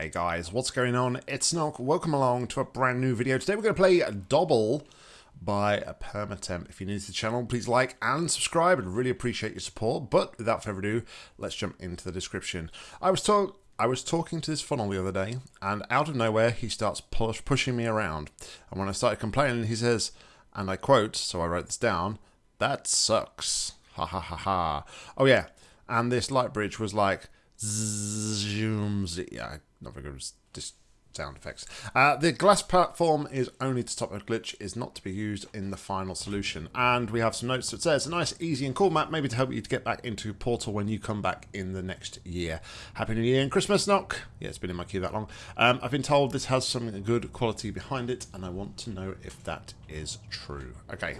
Hey guys, what's going on? It's Nock. Welcome along to a brand new video. Today we're going to play Double by Permatemp. If you're new to the channel, please like and subscribe. I'd really appreciate your support. But without further ado, let's jump into the description. I was talk I was talking to this funnel the other day, and out of nowhere he starts push pushing me around. And when I started complaining, he says, and I quote, so I wrote this down, that sucks. Ha ha ha ha. Oh yeah, and this light bridge was like, zooms. Yeah, not very good just sound effects. Uh, the glass platform is only to stop a glitch, is not to be used in the final solution. And we have some notes that says a nice, easy and cool map, maybe to help you to get back into Portal when you come back in the next year. Happy New Year and Christmas, Knock. Yeah, it's been in my queue that long. Um, I've been told this has some good quality behind it, and I want to know if that is true. Okay.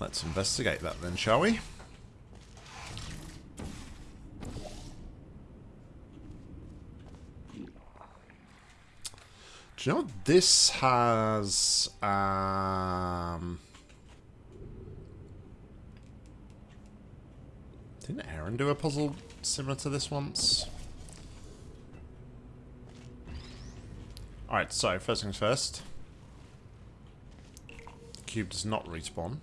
Let's investigate that then, shall we? Do you know this has um Didn't Aaron do a puzzle similar to this once? Alright, so first things first. Cube does not respawn,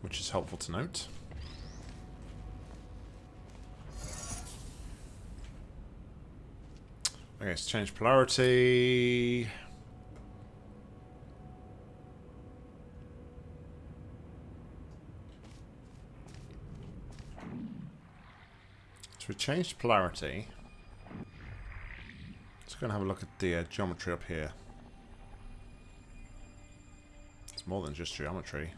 which is helpful to note. Okay, let's change polarity. So we changed polarity. Let's go and have a look at the uh, geometry up here. It's more than just geometry.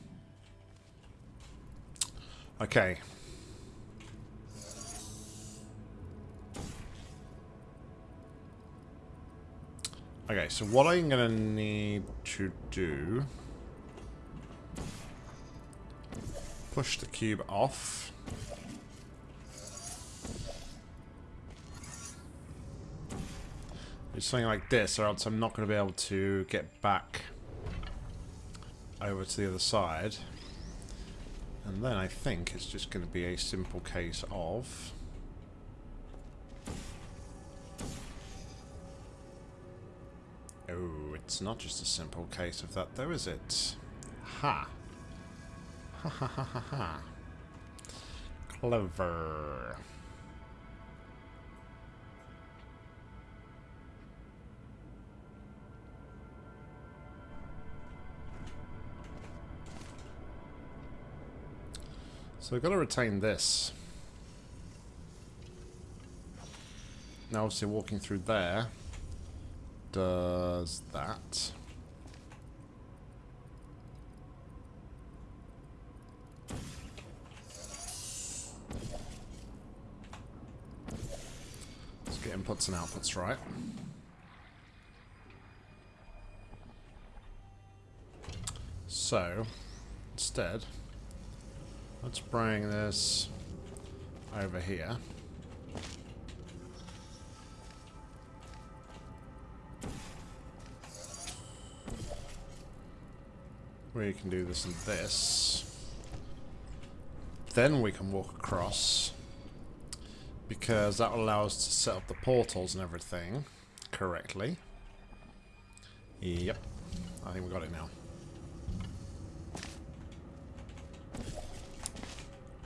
Okay, Okay, so what I'm going to need to do... Push the cube off. Do something like this, or else I'm not going to be able to get back over to the other side. And then I think it's just going to be a simple case of... Oh, it's not just a simple case of that though, is it? Ha! Ha ha ha ha ha. Clever. So I've got to retain this. Now obviously walking through there does that. Let's get inputs and outputs right. So, instead, let's bring this over here. We can do this and this. Then we can walk across. Because that will allow us to set up the portals and everything correctly. Yep. I think we got it now.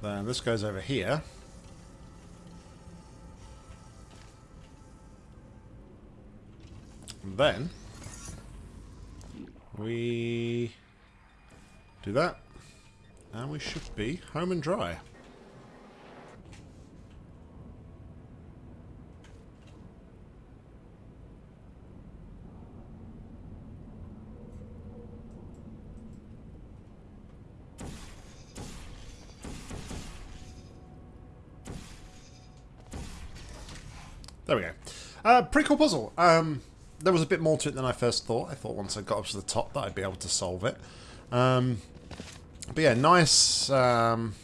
Then this goes over here. And then we do that. And we should be home and dry. There we go. Uh, pretty cool puzzle. Um, there was a bit more to it than I first thought. I thought once I got up to the top that I'd be able to solve it. Um, but yeah, nice, um,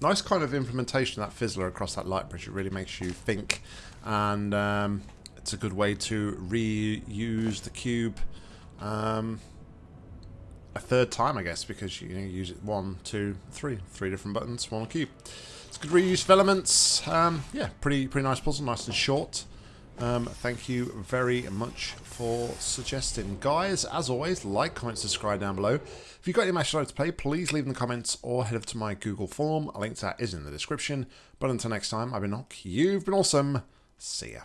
nice kind of implementation of that fizzler across that light bridge. It really makes you think, and um, it's a good way to reuse the cube um, a third time, I guess, because you, know, you use it one, two, three, three different buttons, one cube. It's good reuse of elements. Um, yeah, pretty pretty nice puzzle, nice and short. Um, thank you very much for suggesting. Guys, as always, like, comment, subscribe down below. If you've got any match to play, please leave in the comments or head over to my Google form. A link to that is in the description. But until next time, I've been Nock. You've been awesome. See ya.